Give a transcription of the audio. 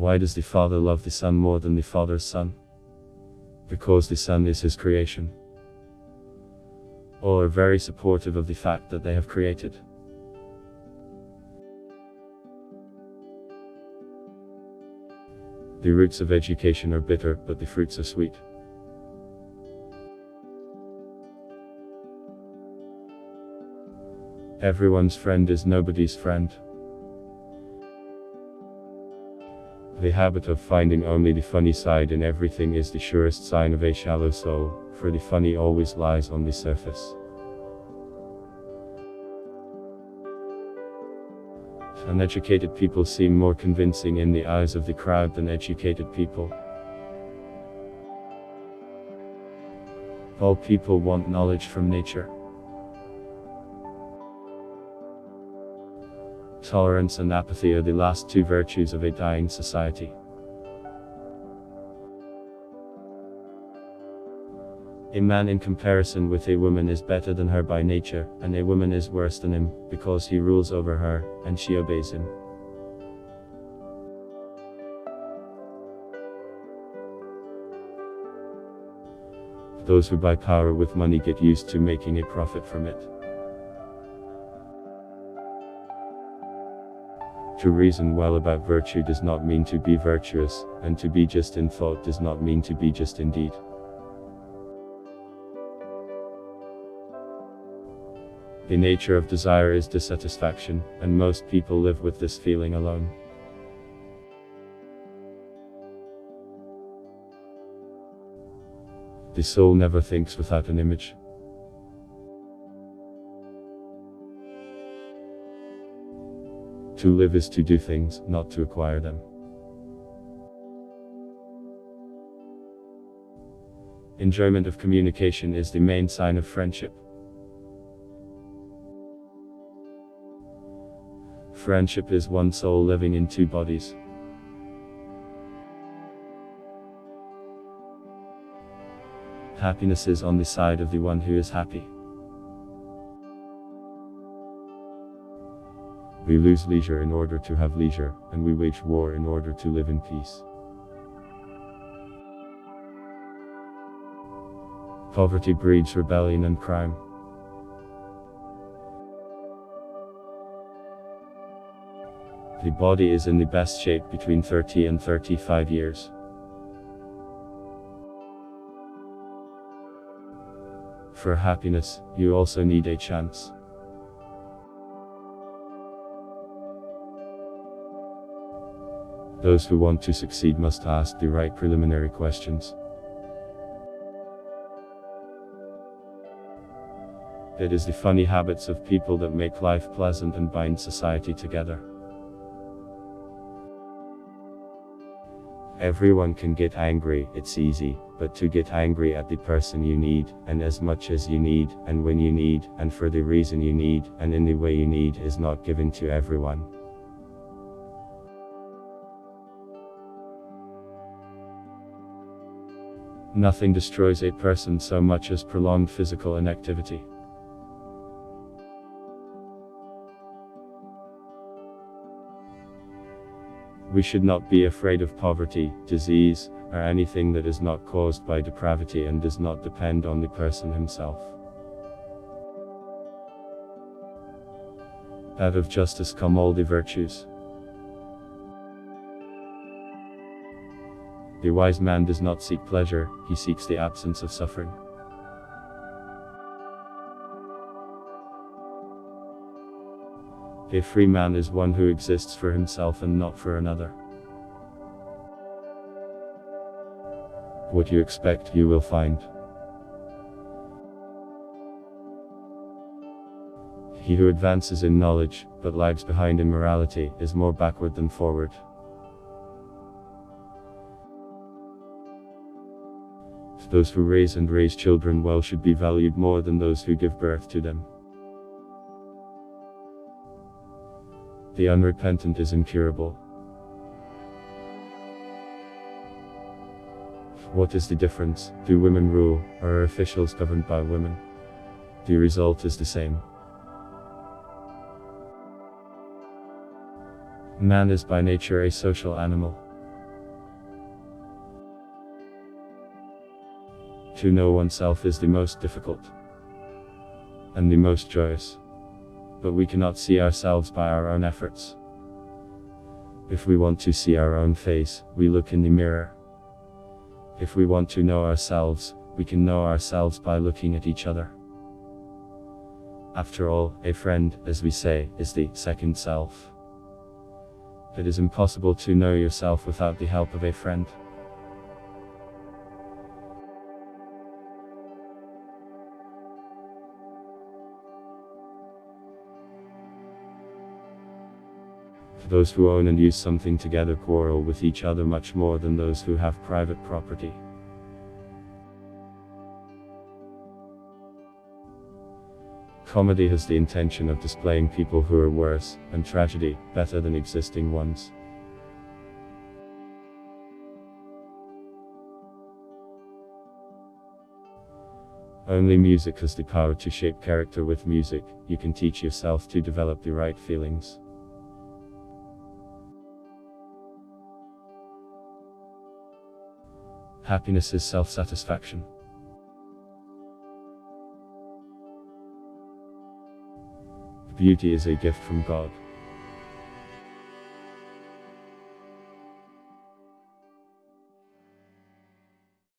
Why does the Father love the Son more than the Father's Son? Because the Son is his creation. All are very supportive of the fact that they have created. The roots of education are bitter, but the fruits are sweet. Everyone's friend is nobody's friend. The habit of finding only the funny side in everything is the surest sign of a shallow soul, for the funny always lies on the surface. Uneducated people seem more convincing in the eyes of the crowd than educated people. All people want knowledge from nature. Tolerance and apathy are the last two virtues of a dying society. A man in comparison with a woman is better than her by nature, and a woman is worse than him, because he rules over her, and she obeys him. Those who buy power with money get used to making a profit from it. To reason well about virtue does not mean to be virtuous, and to be just in thought does not mean to be just in deed. The nature of desire is dissatisfaction, and most people live with this feeling alone. The soul never thinks without an image. To live is to do things, not to acquire them. Enjoyment of communication is the main sign of friendship. Friendship is one soul living in two bodies. Happiness is on the side of the one who is happy. We lose leisure in order to have leisure, and we wage war in order to live in peace. Poverty breeds rebellion and crime. The body is in the best shape between 30 and 35 years. For happiness, you also need a chance. Those who want to succeed must ask the right preliminary questions. It is the funny habits of people that make life pleasant and bind society together. Everyone can get angry, it's easy, but to get angry at the person you need, and as much as you need, and when you need, and for the reason you need, and in the way you need is not given to everyone. Nothing destroys a person so much as prolonged physical inactivity. We should not be afraid of poverty, disease, or anything that is not caused by depravity and does not depend on the person himself. Out of justice come all the virtues. The wise man does not seek pleasure, he seeks the absence of suffering. A free man is one who exists for himself and not for another. What you expect, you will find. He who advances in knowledge, but lags behind in morality, is more backward than forward. Those who raise and raise children well should be valued more than those who give birth to them. The unrepentant is incurable. What is the difference? Do women rule, or are officials governed by women? The result is the same. Man is by nature a social animal. To know oneself is the most difficult and the most joyous. But we cannot see ourselves by our own efforts. If we want to see our own face, we look in the mirror. If we want to know ourselves, we can know ourselves by looking at each other. After all, a friend, as we say, is the second self. It is impossible to know yourself without the help of a friend. Those who own and use something together quarrel with each other much more than those who have private property. Comedy has the intention of displaying people who are worse, and tragedy, better than existing ones. Only music has the power to shape character with music, you can teach yourself to develop the right feelings. Happiness is self-satisfaction. Beauty is a gift from God.